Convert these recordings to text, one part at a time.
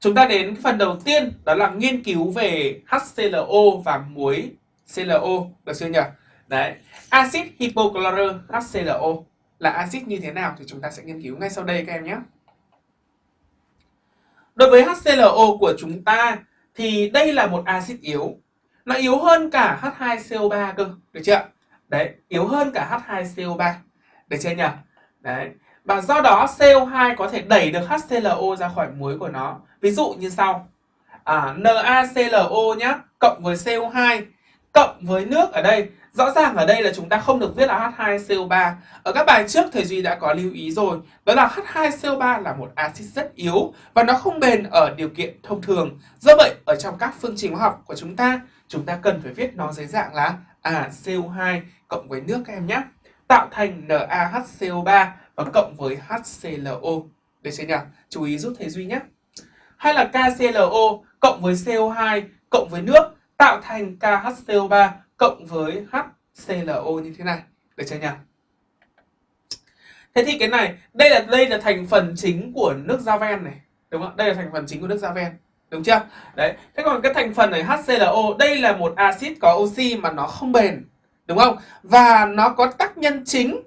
chúng ta đến cái phần đầu tiên đó là nghiên cứu về HClO và muối ClO được chưa nhỉ? Đấy, axit hypochlorơ HClO là axit như thế nào thì chúng ta sẽ nghiên cứu ngay sau đây các em nhé. Đối với HClO của chúng ta thì đây là một axit yếu. Nó yếu hơn cả H2CO3 cơ, được chưa? Đấy, yếu hơn cả H2CO3. Được chưa nhỉ? Đấy. Và do đó CO2 có thể đẩy được HClO ra khỏi muối của nó. Ví dụ như sau. À, NaClO nhá, cộng với CO2 cộng với nước ở đây Rõ ràng ở đây là chúng ta không được viết là H2CO3. Ở các bài trước thầy Duy đã có lưu ý rồi. Đó là H2CO3 là một axit rất yếu và nó không bền ở điều kiện thông thường. Do vậy, ở trong các phương trình hóa học của chúng ta, chúng ta cần phải viết nó dưới dạng là à, CO2 cộng với nước các em nhé. Tạo thành NaHCO3 và cộng với HClO. Được chưa nhỉ? Chú ý giúp thầy Duy nhé. Hay là KClO cộng với CO2 cộng với nước tạo thành KHCO3 cộng với HClO như thế này. Được chưa nhỉ? Thế thì cái này, đây là đây là thành phần chính của nước da ven này, đúng không? Đây là thành phần chính của nước da ven, đúng chưa? Đấy. Thế còn cái thành phần này HClO, đây là một axit có oxy mà nó không bền, đúng không? Và nó có tác nhân chính,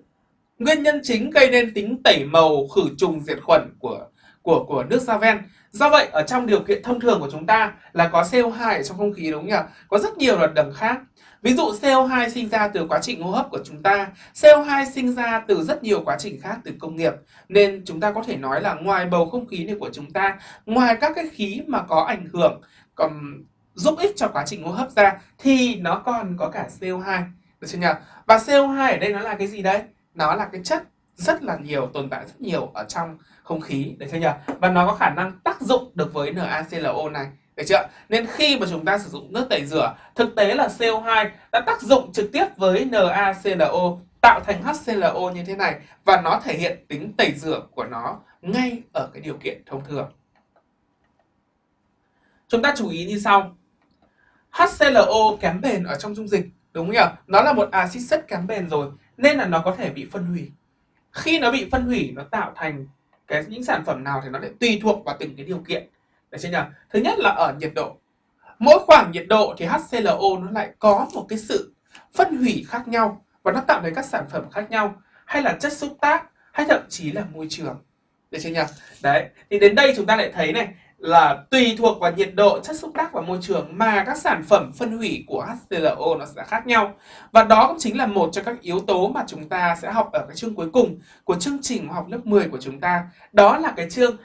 nguyên nhân chính gây nên tính tẩy màu, khử trùng, diệt khuẩn của của của nước da ven. Do vậy ở trong điều kiện thông thường của chúng ta là có CO2 ở trong không khí đúng không nhỉ? Có rất nhiều hoạt đẳng khác. Ví dụ CO2 sinh ra từ quá trình hô hấp của chúng ta, CO2 sinh ra từ rất nhiều quá trình khác từ công nghiệp. Nên chúng ta có thể nói là ngoài bầu không khí này của chúng ta, ngoài các cái khí mà có ảnh hưởng còn giúp ích cho quá trình hô hấp ra thì nó còn có cả CO2. Được chưa nhỉ? Và CO2 ở đây nó là cái gì đây? Nó là cái chất rất là nhiều, tồn tại rất nhiều ở trong không khí, được chưa nhỉ? Và nó có khả năng tác dụng được với NaClO này. Được chưa? Nên khi mà chúng ta sử dụng nước tẩy rửa, thực tế là CO2 đã tác dụng trực tiếp với NaClO tạo thành HClO như thế này và nó thể hiện tính tẩy rửa của nó ngay ở cái điều kiện thông thường. Chúng ta chú ý như sau. HClO kém bền ở trong dung dịch, đúng không nhỉ? Nó là một axit rất kém bền rồi nên là nó có thể bị phân hủy. Khi nó bị phân hủy nó tạo thành cái những sản phẩm nào thì nó lại tùy thuộc vào từng cái điều kiện được chưa nhỉ? Thứ nhất là ở nhiệt độ. Mỗi khoảng nhiệt độ thì HClO nó lại có một cái sự phân hủy khác nhau và nó tạo nên các sản phẩm khác nhau hay là chất xúc tác hay thậm chí là môi trường. Được chưa nhỉ? Đấy, thì đến đây chúng ta lại thấy này là tùy thuộc vào nhiệt độ, chất xúc tác và môi trường mà các sản phẩm phân hủy của HClO nó sẽ khác nhau. Và đó cũng chính là một trong các yếu tố mà chúng ta sẽ học ở cái chương cuối cùng của chương trình học lớp 10 của chúng ta. Đó là cái chương